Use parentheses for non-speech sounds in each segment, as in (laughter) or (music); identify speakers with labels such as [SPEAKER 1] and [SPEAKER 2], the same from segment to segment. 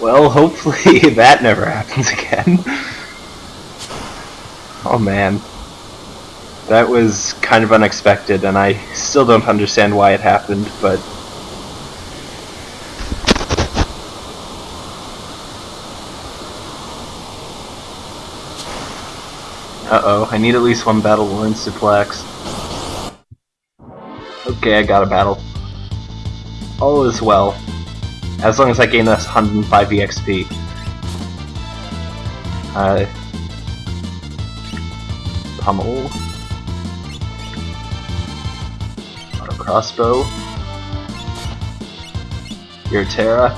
[SPEAKER 1] Well, hopefully (laughs) that never happens again. oh man. That was kind of unexpected, and I still don't understand why it happened, but... Uh-oh, I need at least one battle worn suplex. Okay, I got a battle. All is well. As long as I gain this 105 EXP. Uh, pummel. Auto crossbow. Your Terra.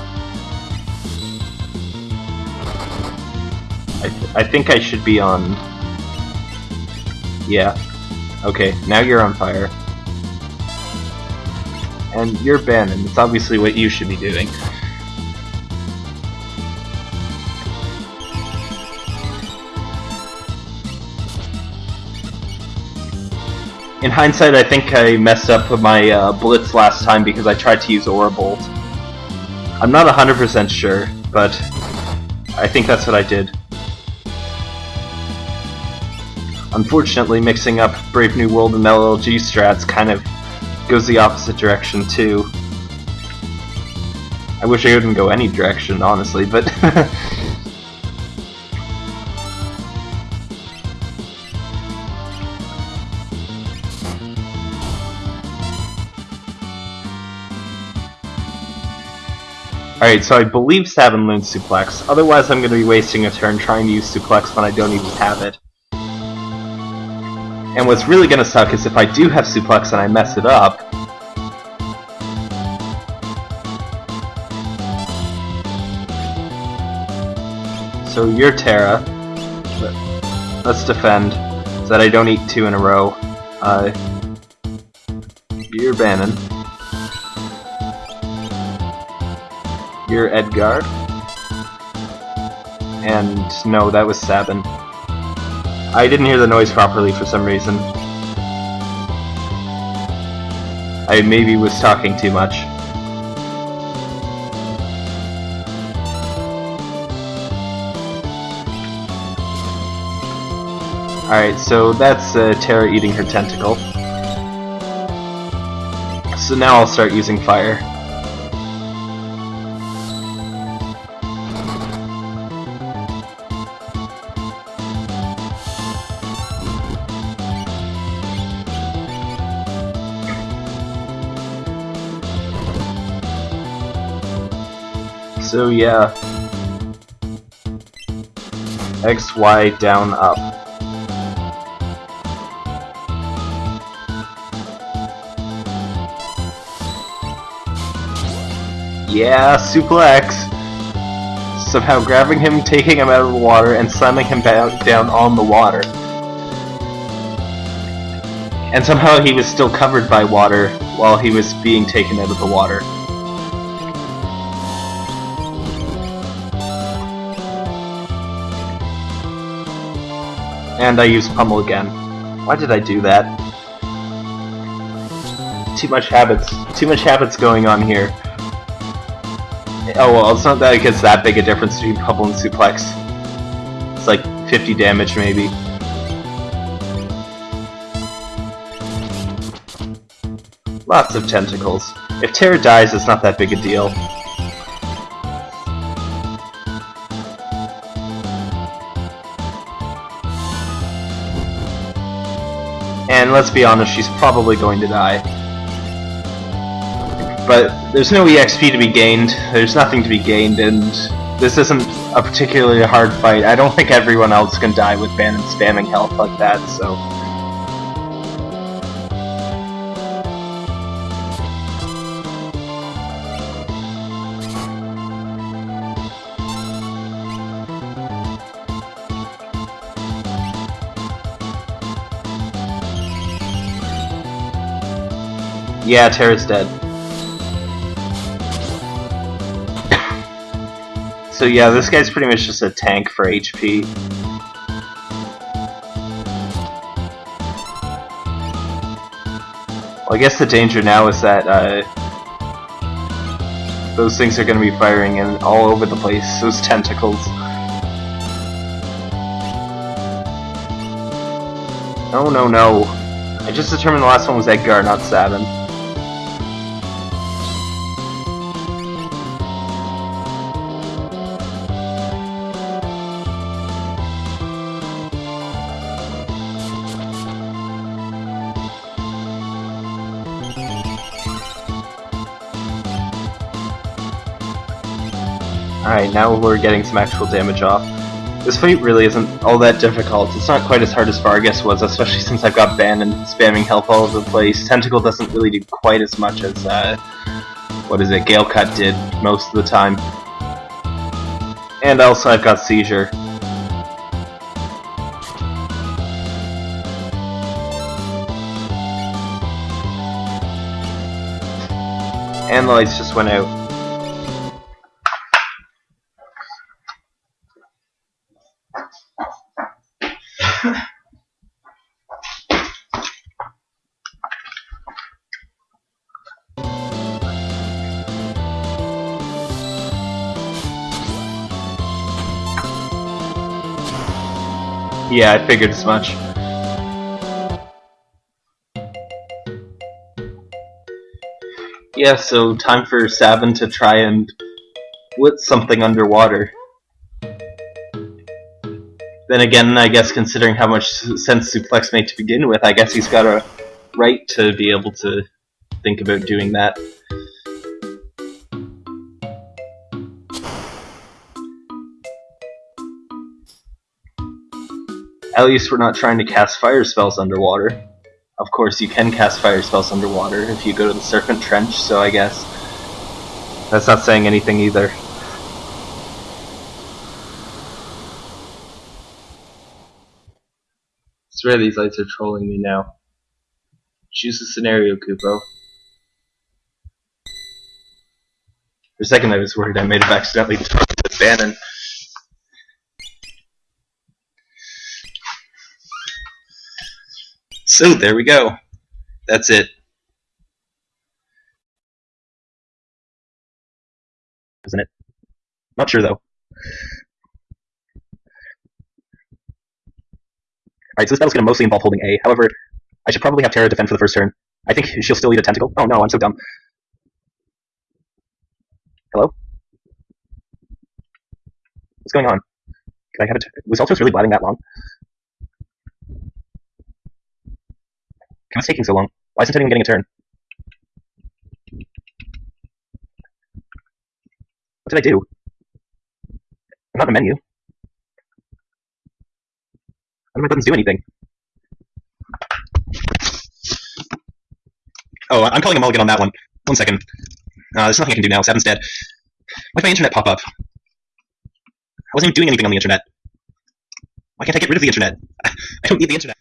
[SPEAKER 1] I, th I think I should be on... Yeah. Okay, now you're on fire. And you're Banon. It's obviously what you should be doing. In hindsight, I think I messed up with my uh, Blitz last time because I tried to use Aura Bolt. I'm not 100% sure, but I think that's what I did. Unfortunately, mixing up Brave New World and LLG strats kind of goes the opposite direction too. I wish I wouldn't go any direction, honestly, but (laughs) Alright, so I believe Sabin learned Suplex, otherwise I'm going to be wasting a turn trying to use Suplex when I don't even have it. And what's really to suck is if I do have Suplex and I mess it up, So you're Terra. Let's defend, so that I don't eat two in a row. Uh, you're Banon. You're Edgar. And no, that was Sabin. I didn't hear the noise properly for some reason. I maybe was talking too much. Alright, so that's uh, Terra eating her tentacle. So now I'll start using fire. So yeah. X, Y, down, up. Yeah, suplex! Somehow grabbing him, taking him out of the water, and slamming him down on the water. And somehow he was still covered by water while he was being taken out of the water. And I used Pummel again. Why did I do that? Too much habits. Too much habits going on here. Oh well, it's not that it gets that big a difference between Pummel and Suplex. It's like 50 damage maybe. Lots of tentacles. If Terra dies, it's not that big a deal. And let's be honest, she's probably going to die. But there's no EXP to be gained, there's nothing to be gained, and this isn't a particularly hard fight. I don't (laughs) think everyone else can die with Banon spamming health like that, so... Yeah, Terra's dead. (coughs) so yeah, this guy's pretty much just a tank for HP. Well, I guess the danger now is that uh, those things are going to be firing and all over the place. (laughs) Those tentacles. No, no, no. I just determined the last one was Edgar, not Sabin. Alright, now we're getting some actual damage off. This fight really isn't all that difficult. It's not quite as hard as Vargas was, especially since I've got Banon spamming health all over the place. Tentacle doesn't really do quite as much as, uh, what is it, Gale Cut did most of the time. And also I've got Seizure. And the lights just went out. Yeah, I figured as much. Yeah, so time for Sabin to try and put something underwater. Then again, I guess considering how much sense Suplex made to begin with, I guess he's got a right to be able to think about doing that. At least we're not trying to cast fire spells underwater. Of course, you can cast fire spells underwater if you go to the Serpent Trench, so I guess that's not saying anything either. I swear these lights are trolling me now. Choose a scenario, Kupo. For a second I was worried I may have accidentally to Banon. So there we go. That's it. Isn't it? Not sure though. Alright, so this battle's going to mostly involve holding A. However, I should probably have Terra defend for the first turn. I think she'll still eat a tentacle. Oh no, I'm so dumb. Hello? What's going on? Can I have it? Was Ultros really blabbing that long? What's taking so long? Why isn't anyone getting a turn? What did I do? I'm not in the menu. None of my buttons do anything. Oh, I'm calling a mulligan on that one. One second. Uh, there's nothing I can do now. Sabin's dead. Why did my internet pop up? I wasn't even doing anything on the internet. Why can't I get rid of the internet? (laughs) I don't need the internet.